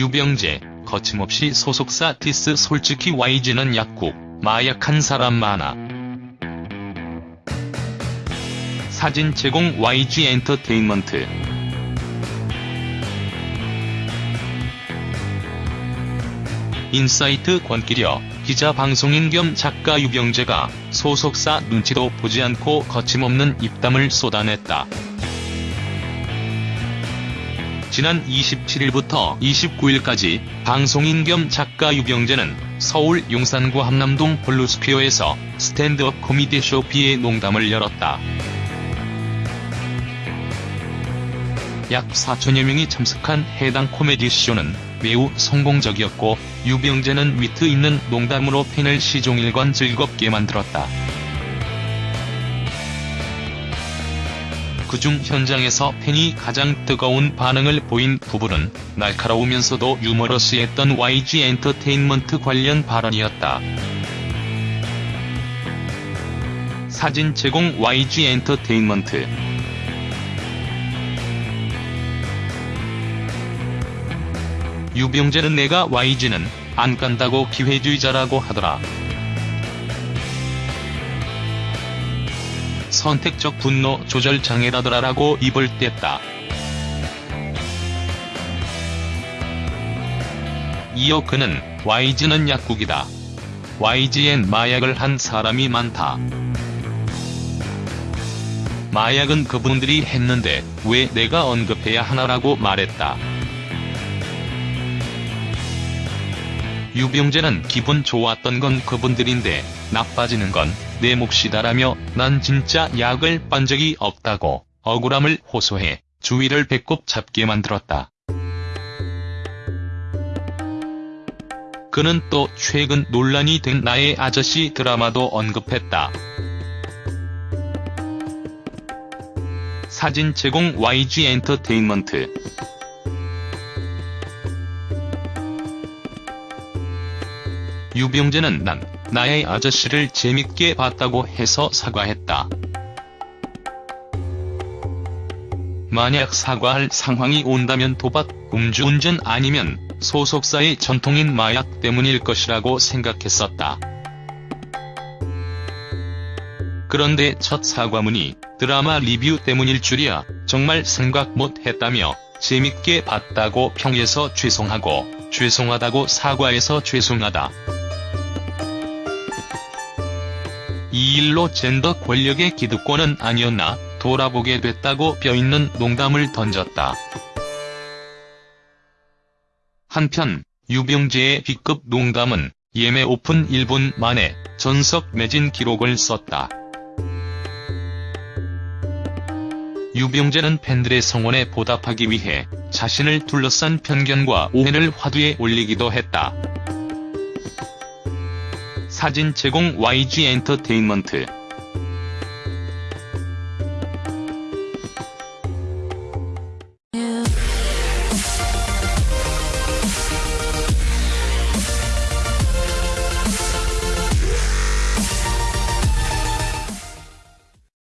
유병재, 거침없이 소속사 디스 솔직히 YG는 약국, 마약한 사람 많아. 사진 제공 YG 엔터테인먼트 인사이트 권길여 기자 방송인 겸 작가 유병재가 소속사 눈치도 보지 않고 거침없는 입담을 쏟아냈다. 지난 27일부터 29일까지 방송인 겸 작가 유병재는 서울 용산구 한남동 블루스퀘어에서 스탠드업 코미디 쇼 B의 농담을 열었다. 약 4천여 명이 참석한 해당 코미디 쇼는 매우 성공적이었고 유병재는 위트 있는 농담으로 팬을 시종일관 즐겁게 만들었다. 그중 현장에서 팬이 가장 뜨거운 반응을 보인 부분은 날카로우면서도 유머러스했던 YG 엔터테인먼트 관련 발언이었다. 사진 제공 YG 엔터테인먼트 유병재는 내가 YG는 안 간다고 기회주의자라고 하더라. 선택적 분노 조절 장애라더라라고 입을 뗐다. 이어 그는 YG는 약국이다. YG엔 마약을 한 사람이 많다. 마약은 그분들이 했는데 왜 내가 언급해야 하나라고 말했다. 유병재는 기분 좋았던 건 그분들인데 나빠지는 건 내 몫이다라며 난 진짜 약을 빤 적이 없다고 억울함을 호소해 주위를 배꼽 잡게 만들었다. 그는 또 최근 논란이 된 나의 아저씨 드라마도 언급했다. 사진 제공 YG 엔터테인먼트 유병재는 난 나의 아저씨를 재밌게 봤다고 해서 사과했다. 만약 사과할 상황이 온다면 도박, 음주운전 아니면 소속사의 전통인 마약 때문일 것이라고 생각했었다. 그런데 첫 사과문이 드라마 리뷰 때문일 줄이야 정말 생각 못 했다며 재밌게 봤다고 평해서 죄송하고 죄송하다고 사과해서 죄송하다. 이 일로 젠더 권력의 기득권은 아니었나 돌아보게 됐다고 뼈있는 농담을 던졌다. 한편 유병재의 B급 농담은 예매 오픈 1분 만에 전석 매진 기록을 썼다. 유병재는 팬들의 성원에 보답하기 위해 자신을 둘러싼 편견과 오해를 화두에 올리기도 했다. 사진 제공 YG 엔터테인먼트